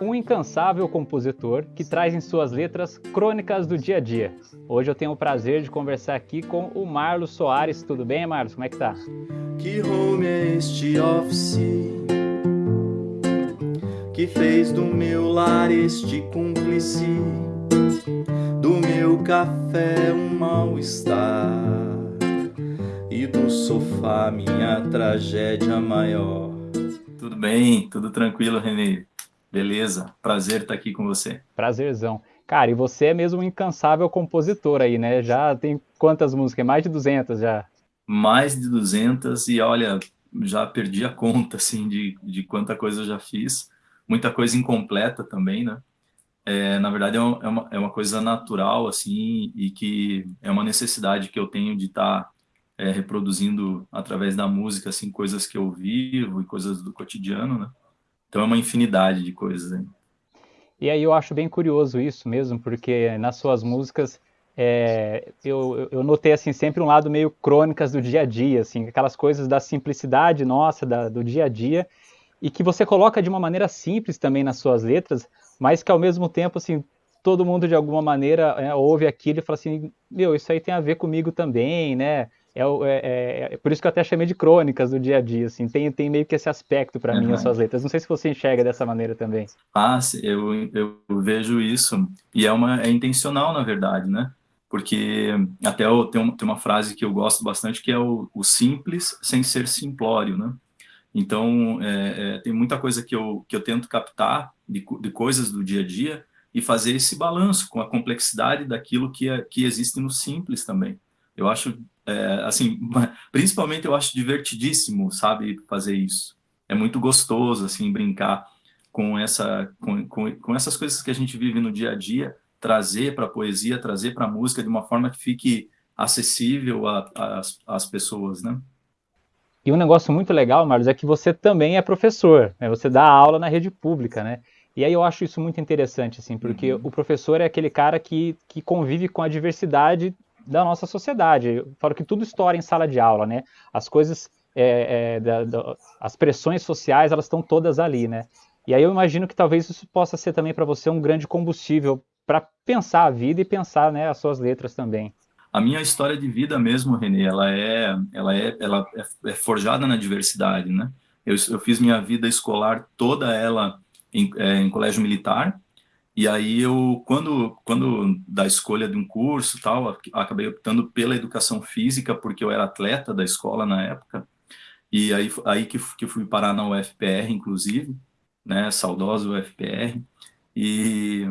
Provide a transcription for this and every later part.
Um incansável compositor que traz em suas letras crônicas do dia a dia. Hoje eu tenho o prazer de conversar aqui com o Marlos Soares. Tudo bem, Marlos? Como é que tá? Que home é este office que fez do meu lar este cúmplice, do meu café um mal-estar e do sofá minha tragédia maior. Tudo bem, tudo tranquilo, Renê. Beleza, prazer estar aqui com você. Prazerzão. Cara, e você é mesmo um incansável compositor aí, né? Já tem quantas músicas? Mais de 200 já. Mais de 200 e olha, já perdi a conta, assim, de, de quanta coisa eu já fiz. Muita coisa incompleta também, né? É, na verdade, é, é uma, é uma coisa natural, assim, e que é uma necessidade que eu tenho de estar é, reproduzindo através da música, assim, coisas que eu vivo e coisas do cotidiano, né? Então é uma infinidade de coisas. Hein? E aí eu acho bem curioso isso mesmo, porque nas suas músicas é, eu, eu notei assim sempre um lado meio crônicas do dia a dia, assim, aquelas coisas da simplicidade nossa, da, do dia a dia, e que você coloca de uma maneira simples também nas suas letras, mas que ao mesmo tempo assim todo mundo de alguma maneira é, ouve aquilo e fala assim, meu, isso aí tem a ver comigo também, né? É, é, é, por isso que eu até chamei de crônicas do dia a dia, assim, tem, tem meio que esse aspecto para mim as suas letras. Não sei se você enxerga dessa maneira também. Ah, eu, eu vejo isso, e é, uma, é intencional, na verdade, né? Porque até eu, tem, uma, tem uma frase que eu gosto bastante, que é o, o simples sem ser simplório, né? Então, é, é, tem muita coisa que eu, que eu tento captar de, de coisas do dia a dia e fazer esse balanço com a complexidade daquilo que, é, que existe no simples também. Eu acho é, assim, principalmente eu acho divertidíssimo, sabe, fazer isso. É muito gostoso, assim, brincar com, essa, com, com, com essas coisas que a gente vive no dia a dia, trazer para a poesia, trazer para a música de uma forma que fique acessível às pessoas, né? E um negócio muito legal, Marlos, é que você também é professor, né? você dá aula na rede pública, né? E aí eu acho isso muito interessante, assim, porque uhum. o professor é aquele cara que, que convive com a diversidade da nossa sociedade. Eu falo que tudo estoura em sala de aula, né? As coisas, é, é, da, da, as pressões sociais, elas estão todas ali, né? E aí eu imagino que talvez isso possa ser também para você um grande combustível para pensar a vida e pensar, né, as suas letras também. A minha história de vida mesmo, Renê, ela é, ela é, ela é, é forjada na diversidade, né? Eu, eu, fiz minha vida escolar toda ela em, é, em colégio militar, e aí eu, quando, quando da escolha de um curso tal, acabei optando pela educação física, porque eu era atleta da escola na época, e aí, aí que, que fui parar na UFPR, inclusive, né, saudosa UFPR, e,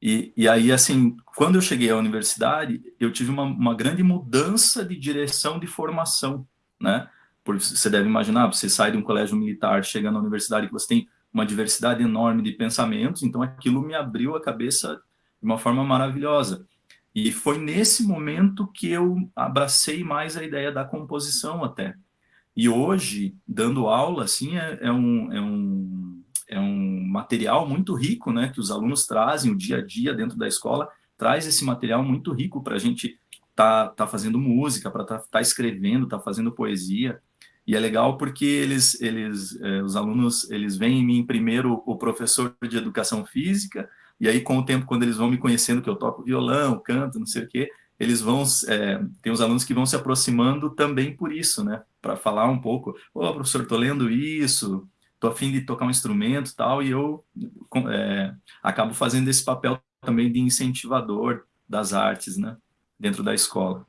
e, e aí, assim, quando eu cheguei à universidade, eu tive uma, uma grande mudança de direção de formação, né, porque você deve imaginar, você sai de um colégio militar, chega na universidade que você tem uma diversidade enorme de pensamentos, então aquilo me abriu a cabeça de uma forma maravilhosa. E foi nesse momento que eu abracei mais a ideia da composição até. E hoje, dando aula, assim, é, é um, é, um, é um material muito rico, né, que os alunos trazem o dia a dia dentro da escola, traz esse material muito rico para a gente tá, tá fazendo música, para tá, tá escrevendo, tá fazendo poesia. E é legal porque eles, eles, é, os alunos, eles veem em mim primeiro o professor de educação física, e aí com o tempo, quando eles vão me conhecendo que eu toco violão, canto, não sei o quê, eles vão, é, tem os alunos que vão se aproximando também por isso, né? Para falar um pouco, ô oh, professor, tô lendo isso, tô afim de tocar um instrumento e tal, e eu é, acabo fazendo esse papel também de incentivador das artes, né? Dentro da escola.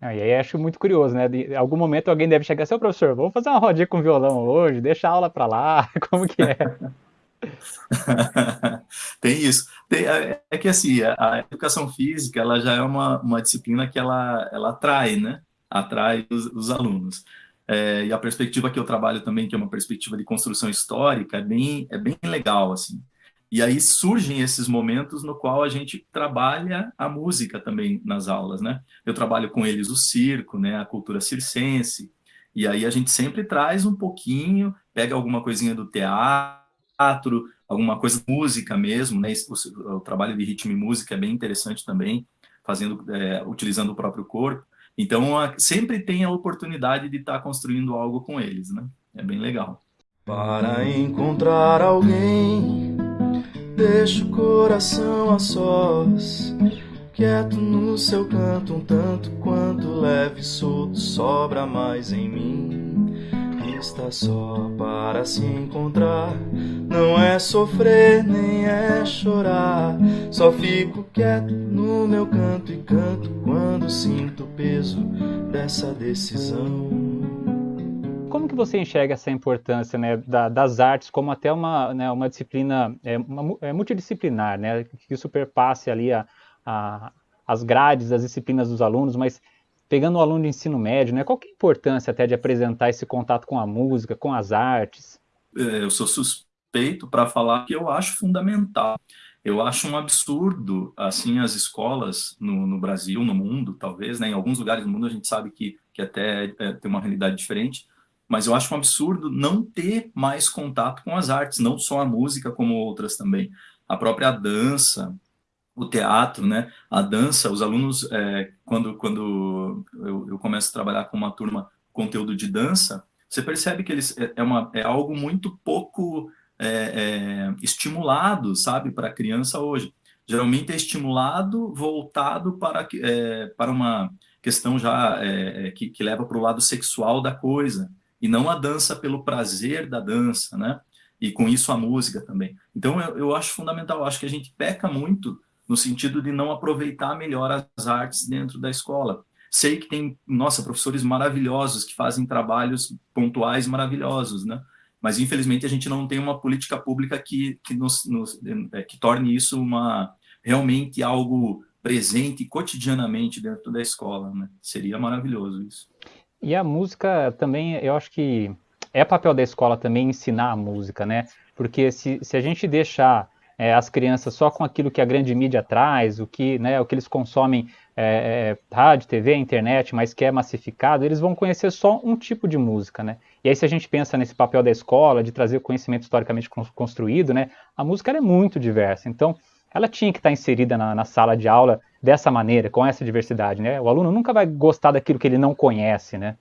Ah, e aí acho muito curioso, né? De, em algum momento alguém deve chegar assim, professor, vamos fazer uma rodinha com violão hoje, deixa a aula para lá, como que é? Tem isso. Tem, é, é que assim, a, a, educação física, ela já é uma, uma disciplina que ela, ela atrai, né? Atrai os, os alunos. É, e a perspectiva que eu trabalho também, que é uma perspectiva de construção histórica, é bem, é bem legal, assim. E aí surgem esses momentos no qual a gente trabalha a música também nas aulas, né? Eu trabalho com eles o circo, né, a cultura circense, e aí a gente sempre traz um pouquinho, pega alguma coisinha do teatro, alguma coisa música mesmo, né? O, o, trabalho de ritmo e música é bem interessante também, fazendo, é, utilizando o próprio corpo. Então, a, sempre tem a oportunidade de estar tá construindo algo com eles, né? É bem legal. Para encontrar alguém Deixa o coração a sós, quieto no seu canto, um tanto quanto leve e solto, sobra mais em mim. Está só para se encontrar, não é sofrer nem é chorar. Só fico quieto no meu canto e canto quando sinto o peso dessa decisão que você enxerga essa importância né, da, das artes como até uma, né, uma disciplina é, uma, é multidisciplinar, né, que superpasse ali a, a, as grades das disciplinas dos alunos, mas pegando o aluno de ensino médio, né, qual que é a importância até de apresentar esse contato com a música, com as artes? É, eu sou suspeito para falar que eu acho fundamental. Eu acho um absurdo, assim, as escolas no, no Brasil, no mundo, talvez, né, em alguns lugares do mundo a gente sabe que, que até é, tem uma realidade diferente, mas eu acho um absurdo não ter mais contato com as artes, não só a música, como outras também. A própria dança, o teatro, né? A dança, os alunos, é, quando, quando eu, eu, começo a trabalhar com uma turma conteúdo de dança, você percebe que eles é, é uma, é algo muito pouco é, é estimulado, sabe, para a criança hoje. Geralmente é estimulado voltado para, é, para uma questão já é, que, que leva para o lado sexual da coisa e não a dança pelo prazer da dança, né? E com isso a música também. Então eu, eu acho fundamental, eu acho que a gente peca muito no sentido de não aproveitar melhor as artes dentro da escola. Sei que tem, nossa, professores maravilhosos que fazem trabalhos pontuais maravilhosos, né? Mas infelizmente a gente não tem uma política pública que que nos, nos é, que torne isso uma realmente algo presente cotidianamente dentro da escola, né? Seria maravilhoso isso. E a música também, eu acho que é papel da escola também ensinar a música, né? Porque se, se a gente deixar é, as crianças só com aquilo que a grande mídia traz, o que, né, o que eles consomem é, é, rádio, TV, internet, mas que é massificado, eles vão conhecer só um tipo de música, né? E aí se a gente pensa nesse papel da escola, de trazer o conhecimento historicamente construído, né, a música é muito diversa. Então, ela tinha que estar inserida na, na, sala de aula dessa maneira, com essa diversidade, né? O aluno nunca vai gostar daquilo que ele não conhece, né?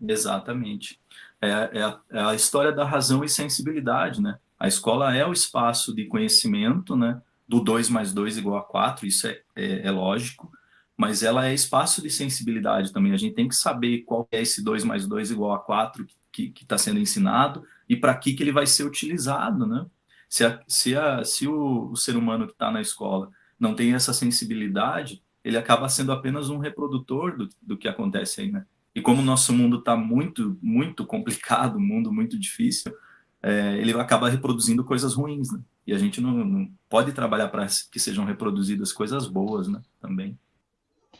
Exatamente. É, é, a, é a história da razão e sensibilidade, né? A escola é o espaço de conhecimento, né? Do 2 mais 2 igual a 4, isso é, é, é, lógico, mas ela é espaço de sensibilidade também. A gente tem que saber qual é esse 2 mais 2 igual a 4 que está sendo ensinado e para que, que ele vai ser utilizado, né? Se, a, se, a, se o, o ser humano que está na escola não tem essa sensibilidade, ele acaba sendo apenas um reprodutor do, do que acontece aí, né? E como o nosso mundo está muito, muito complicado, um mundo muito difícil, é, ele acaba reproduzindo coisas ruins, né? E a gente não, não pode trabalhar para que sejam reproduzidas coisas boas, né? Também.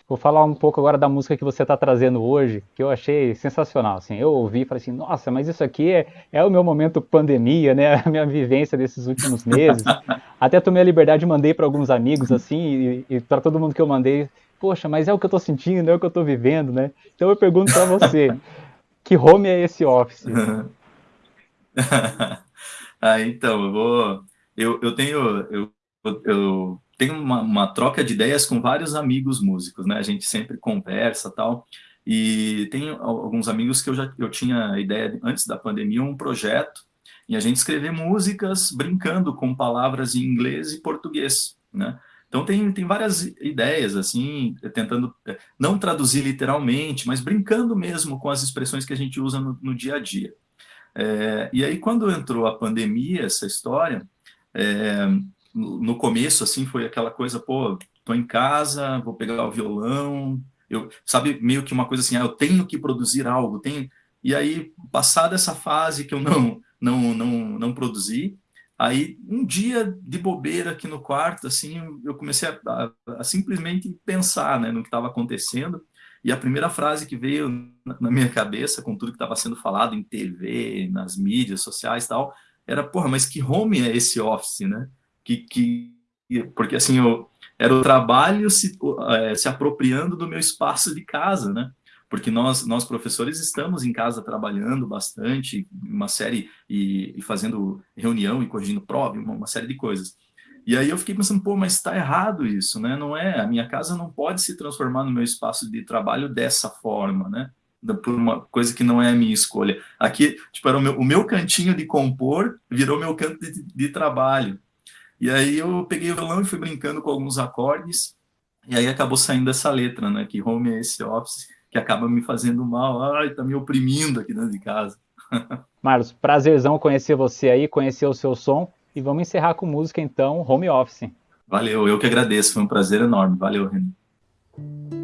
Vou falar um pouco agora da música que você está trazendo hoje, que eu achei sensacional. Assim, eu ouvi e falei assim, nossa, mas isso aqui é, é o meu momento pandemia, né? A minha vivência desses últimos meses. Até tomei a liberdade e mandei para alguns amigos, assim, e, e para todo mundo que eu mandei, poxa, mas é o que eu estou sentindo, é o que eu estou vivendo, né? Então eu pergunto para você, que home é esse office? ah, então, eu vou... Eu, eu tenho... Eu, eu tenho uma, uma, troca de ideias com vários amigos músicos, né? A gente sempre conversa tal. E tem alguns amigos que eu já eu tinha ideia antes da pandemia um projeto e a gente escrever músicas brincando com palavras em inglês e português, né? Então tem, tem várias ideias, assim, tentando é, não traduzir literalmente, mas brincando mesmo com as expressões que a gente usa no, no dia a dia. É, e aí quando entrou a pandemia, essa história, é, no começo, assim, foi aquela coisa, pô, tô em casa, vou pegar o violão, eu, sabe, meio que uma coisa assim, ah, eu tenho que produzir algo, tenho... E aí, passada essa fase que eu não, não, não, não produzi, aí um dia de bobeira aqui no quarto, assim, eu comecei a, a, a simplesmente pensar, né, no que estava acontecendo, e a primeira frase que veio na, minha cabeça, com tudo que estava sendo falado em TV, nas mídias sociais e tal, era, porra, mas que home é esse office, né? Que, que porque assim eu era o trabalho se, é, se apropriando do meu espaço de casa, né? Porque nós, nós professores estamos em casa trabalhando bastante, uma série, e, e fazendo reunião e corrigindo prova, uma, uma, série de coisas. E aí eu fiquei pensando, pô, mas está errado isso, né? Não é, a minha casa não pode se transformar no meu espaço de trabalho dessa forma, né? por uma coisa que não é a minha escolha. Aqui, tipo, era o meu, o meu cantinho de compor virou meu canto de, de trabalho. E aí eu peguei o violão e fui brincando com alguns acordes, e aí acabou saindo essa letra, né? Que home é esse office que acaba me fazendo mal, ai, tá me oprimindo aqui dentro de casa. Marlos, prazerzão conhecer você aí, conhecer o seu som, e vamos encerrar com música então, home office. Valeu, eu que agradeço, foi um prazer enorme. Valeu, Renan.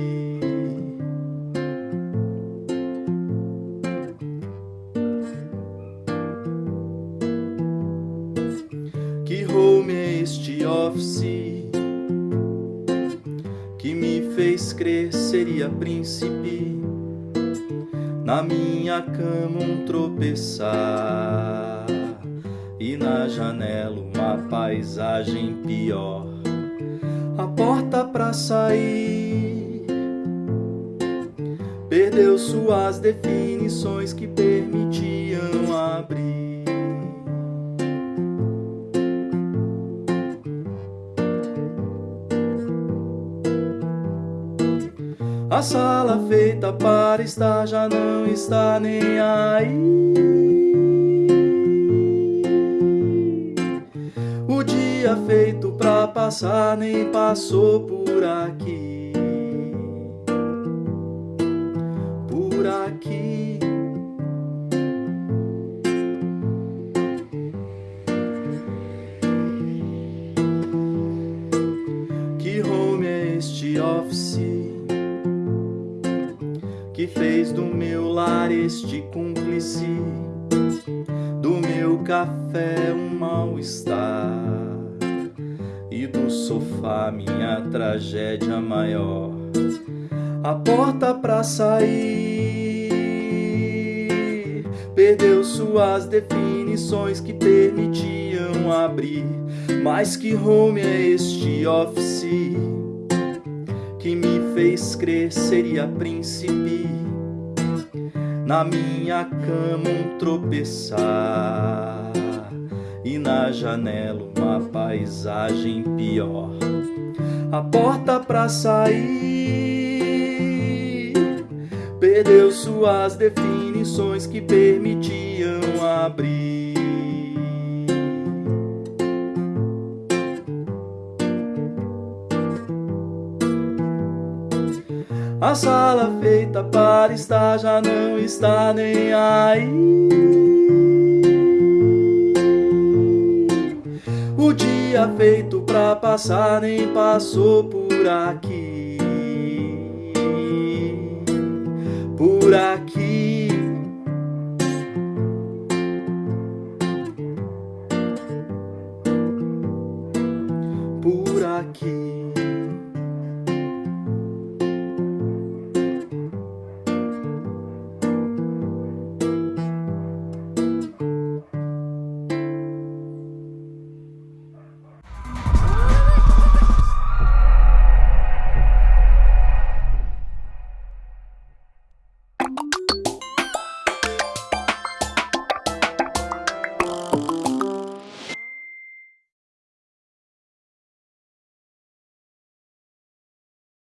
office que me fez crer seria príncipe? na minha cama um tropeçar e na janela uma paisagem pior. A porta para sair perdeu suas definições que permitiam abrir. A sala feita para estar já não está nem aí. O dia feito pra passar nem passou por aqui. Sofá minha tragédia maior. A porta pra sair perdeu suas definições que permitiam abrir. Mas que home é este office? que me fez crer seria príncipe. Na minha cama um tropeçar na janela uma paisagem pior. A porta pra sair perdeu suas definições que permitiam abrir. A sala feita para estar já não está nem aí. Feito pra passar nem passou por aqui. Por aqui.